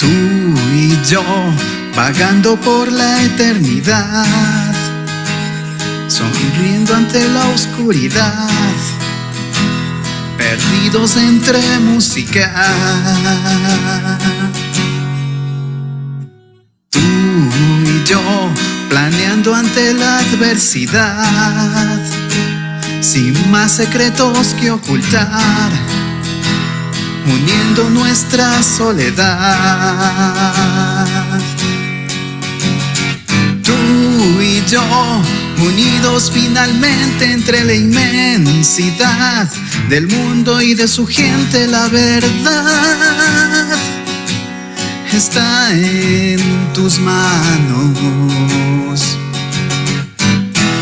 Tú y yo, vagando por la eternidad, sonriendo ante la oscuridad, perdidos entre música. Tú y yo, planeando ante la adversidad, sin más secretos que ocultar uniendo nuestra soledad. Tú y yo, unidos finalmente entre la inmensidad del mundo y de su gente, la verdad está en tus manos.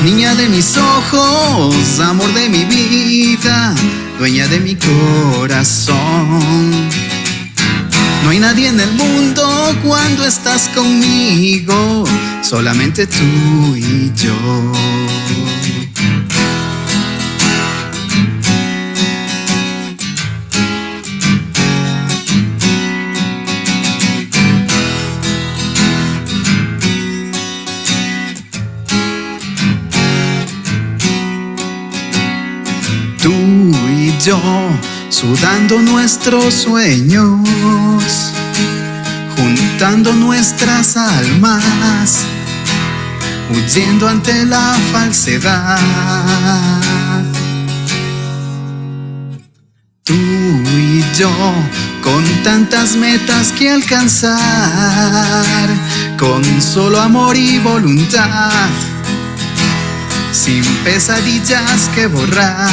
Niña de mis ojos, amor de mi vida, dueña de mi corazón. No hay nadie en el mundo cuando estás conmigo, solamente tú y yo. Yo, sudando nuestros sueños, juntando nuestras almas, huyendo ante la falsedad. Tú y yo, con tantas metas que alcanzar, con solo amor y voluntad sin pesadillas que borrar.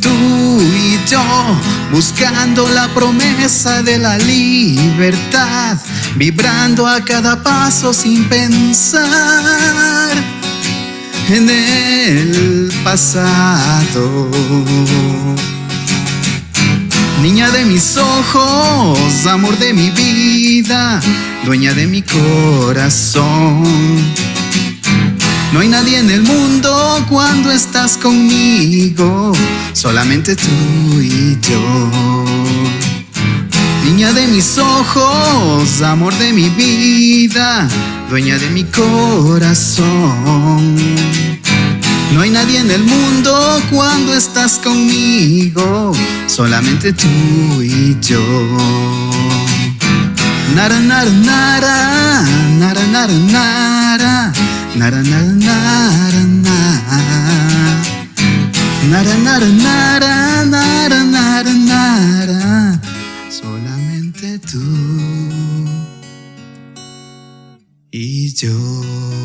Tú y yo buscando la promesa de la libertad, vibrando a cada paso sin pensar en el pasado. Niña de mis ojos, amor de mi vida, dueña de mi corazón. No hay nadie en el mundo cuando estás conmigo, solamente tú y yo. Niña de mis ojos, amor de mi vida, dueña de mi corazón. No hay nadie en el mundo cuando estás conmigo, solamente tú y yo. Nara nara nara, nara nara nara, nara nara nara nara, nara nara nara, nara nara solamente tú y yo.